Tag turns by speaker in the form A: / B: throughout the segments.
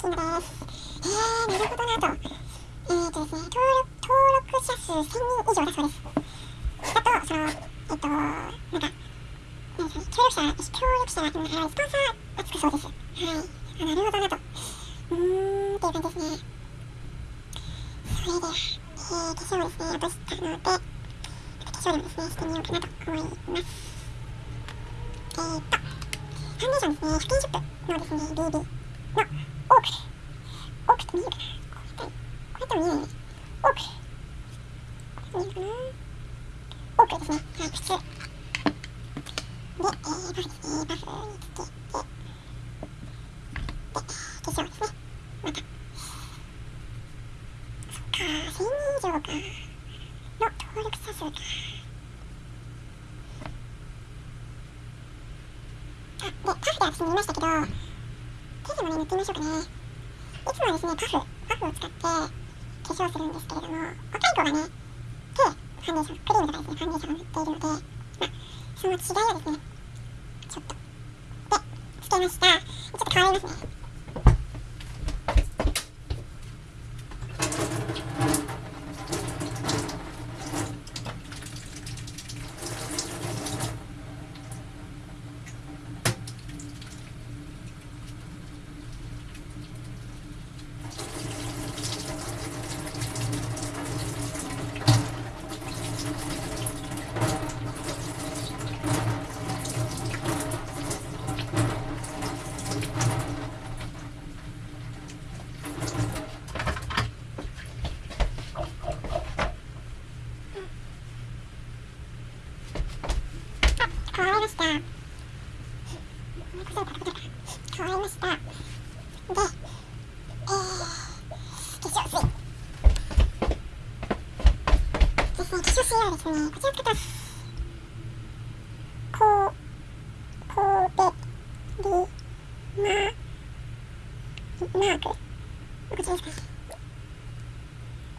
A: キングです。えー、なるほどなと。えーとですね、登録、登録者数1000人以上だそうです。だと、その、えっと、なんか、なんですかね、協力者、協力者、はい、スポンサーがつくそうです。はい。あ、なるほどなと。うーん、っていう感じですね。それで、えー、化粧をですね、落としたので、化粧でもですね、してみようかなと思います。えーと、ファンデーションですね、スキンシップのですね、BB のオークル。オークって見えるかなこれっても見えないね。オークル。これ見えるかなオークルですね。はい、普通。で、えー、パフですね、パフにつけて、で、化粧ですね。また。そっか、1000人以上か。の登録者数か。あ、で、パフで私見ましたけど、手でもね、塗ってみましょうかね。いつもですね、パフ、パフを使って化粧するんですけれども、若い子がね、手、ファンデーション、クリームとかですね、ファンデーションを塗っているので、まあ、その違いをですね、ちょっと、で、つけました。ちょっと変わりますね。ました。変わりました。で、えー、化粧水。ですね、化粧水はですね、こ。こう、こうべ、り、ま、マーク。こちらですかね。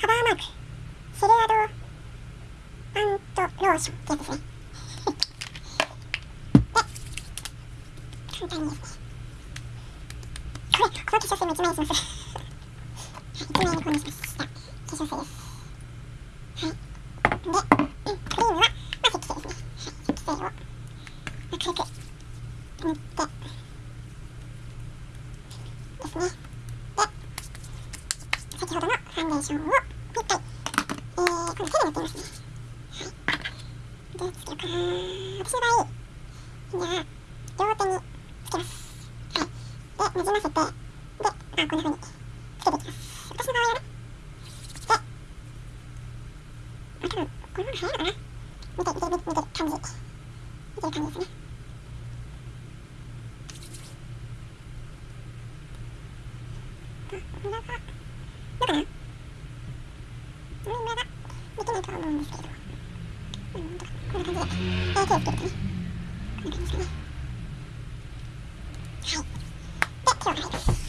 A: カバーマーク。セルアド、アントローションってやつですねで。簡単にですね。これ、この化粧水も1万円します。1万円の方にしました。化粧水です。はい。で、うん、クリームは、まあ、適正ですね。はい、適正を、まあ、軽く塗って、ですね。で、先ほどのファンデーションを、もう一回、えー、今度手で塗ってみますね。はい。どうつけようかな私の場合、じゃあ、両手に、つけます。はい。で、なじませて、で、まあ、こんな風につけていきます。私の場合はね、手、まあ、多分、この方が早いのかな見て、見て、見てる感じ。見てる感じですね。無駄が、どうかな無駄ができないとは思うんですけれど。うん、こんな感じで、えー、手をつけるとね、こんな感じですかね。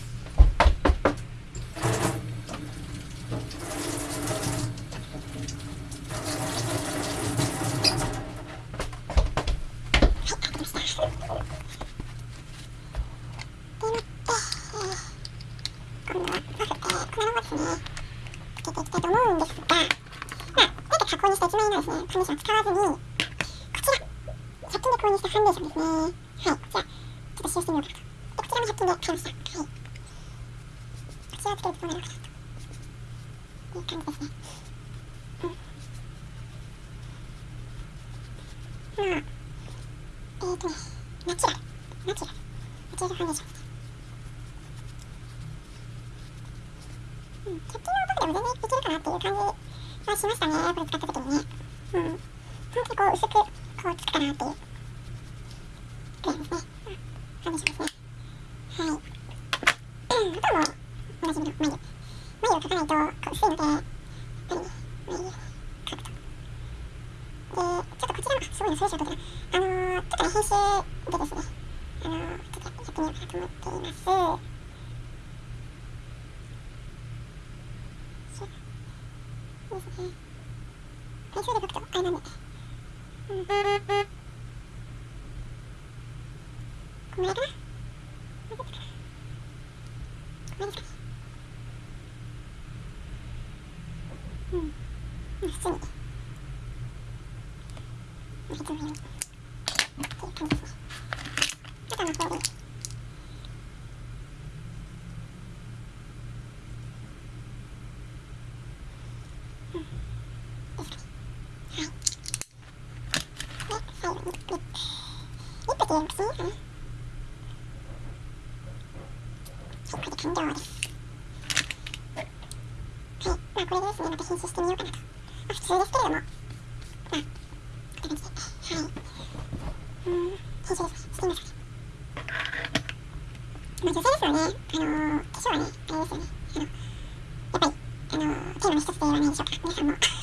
A: うんですが、まあ、なんか加工にした1万円のですね、ファンデーションを使わずに、こちら、100均で購入したファンデーションですね。はい、じゃあ、ちょっと使用してみようかなと。で、こちらも100均で買いました。はい。こちらをつけるとどうなるのかなという感じですね。うん。まあ、えーとね、ナチュラル。ナチュラル。ナチュラルファンデーションですね。うん、100均のでも全然いけるかなっていう感じはしましたね。これ使った時にね。うん。本当にこう薄く、こうつくかなっていうぐらいですね。うん。ファンデーションですね。はい。あとはもう、おなじみの眉。眉を描かないと、こう薄いので、やっぱり、眉を描くと。で、ちょっとこちらも、すごいな、それしようとあのー、ちょっとね、編集でですね、あのー、ちょっとやってみようかなと思っています。そうですね。回書くとあれな。うん。こん。ぐらいかな。うん。普通に。っていう口かなはい、これで完了です。はい、まあこれでですね、また編集してみようかなと。まあ普通ですけれども、まあ、こんな感じで、はい。うん、編集ですね、してみますかね。まあ女性ですよね、あのー、化粧はね、あれですよね、あの、やっぱり、あのー、テーマの一つではないでしょうか、皆さんも。